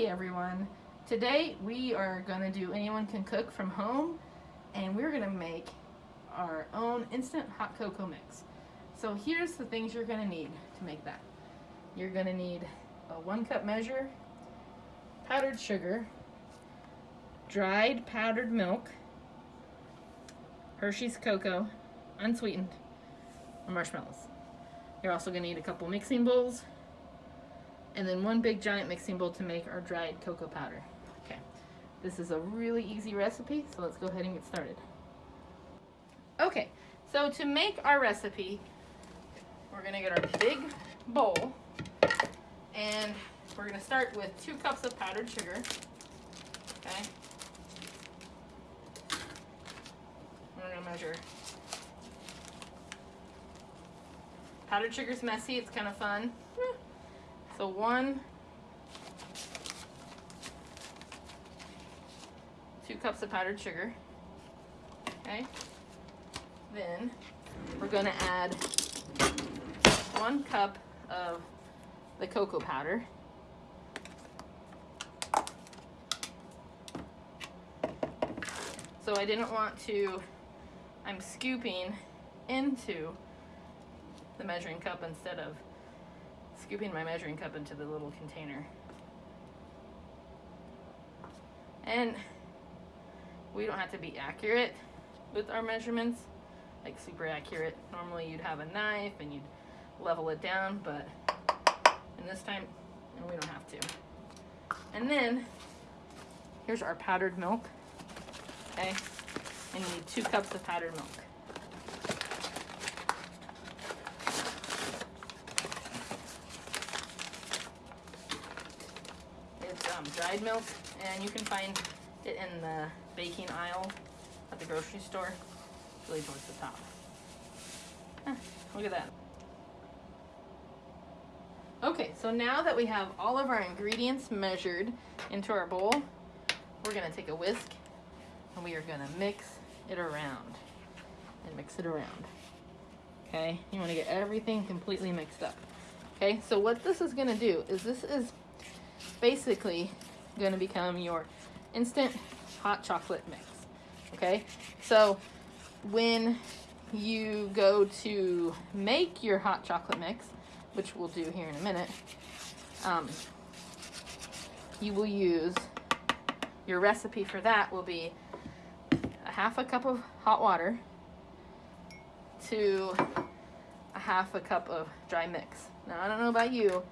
Hey everyone! Today we are going to do Anyone Can Cook from home and we're going to make our own instant hot cocoa mix. So here's the things you're going to need to make that. You're going to need a one cup measure, powdered sugar, dried powdered milk, Hershey's cocoa, unsweetened, and marshmallows. You're also going to need a couple mixing bowls, and then one big giant mixing bowl to make our dried cocoa powder. Okay, this is a really easy recipe, so let's go ahead and get started. Okay, so to make our recipe, we're gonna get our big bowl, and we're gonna start with two cups of powdered sugar, okay? We're gonna measure. Powdered sugar's messy, it's kind of fun. So one, two cups of powdered sugar. Okay. Then we're gonna add one cup of the cocoa powder. So I didn't want to, I'm scooping into the measuring cup instead of scooping my measuring cup into the little container. And we don't have to be accurate with our measurements, like super accurate. Normally you'd have a knife and you'd level it down, but in this time, and we don't have to. And then, here's our powdered milk, okay? And you need two cups of powdered milk. Um, dried milk, and you can find it in the baking aisle at the grocery store, really towards the top. Huh, look at that. Okay, so now that we have all of our ingredients measured into our bowl, we're gonna take a whisk and we are gonna mix it around and mix it around. Okay, you wanna get everything completely mixed up. Okay, so what this is gonna do is this is basically going to become your instant hot chocolate mix. Okay, so when you go to make your hot chocolate mix, which we'll do here in a minute, um, you will use, your recipe for that will be a half a cup of hot water to a half a cup of dry mix. Now, I don't know about you,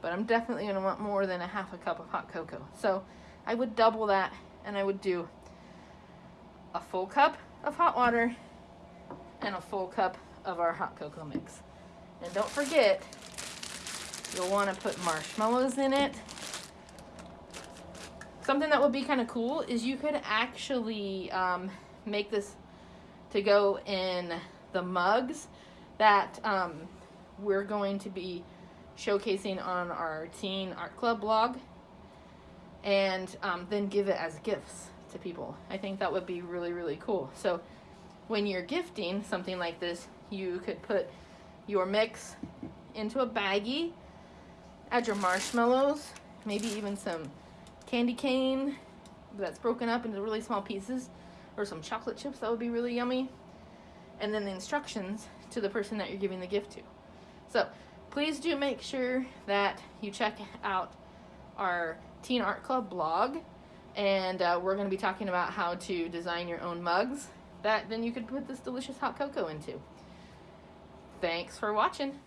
but I'm definitely gonna want more than a half a cup of hot cocoa. So I would double that and I would do a full cup of hot water and a full cup of our hot cocoa mix. And don't forget, you'll wanna put marshmallows in it. Something that would be kind of cool is you could actually um, make this to go in the mugs that um, we're going to be showcasing on our Teen Art Club blog and um, then give it as gifts to people. I think that would be really, really cool. So when you're gifting something like this, you could put your mix into a baggie, add your marshmallows, maybe even some candy cane that's broken up into really small pieces, or some chocolate chips that would be really yummy, and then the instructions to the person that you're giving the gift to. So please do make sure that you check out our Teen Art Club blog and uh, we're going to be talking about how to design your own mugs that then you could put this delicious hot cocoa into. Thanks for watching.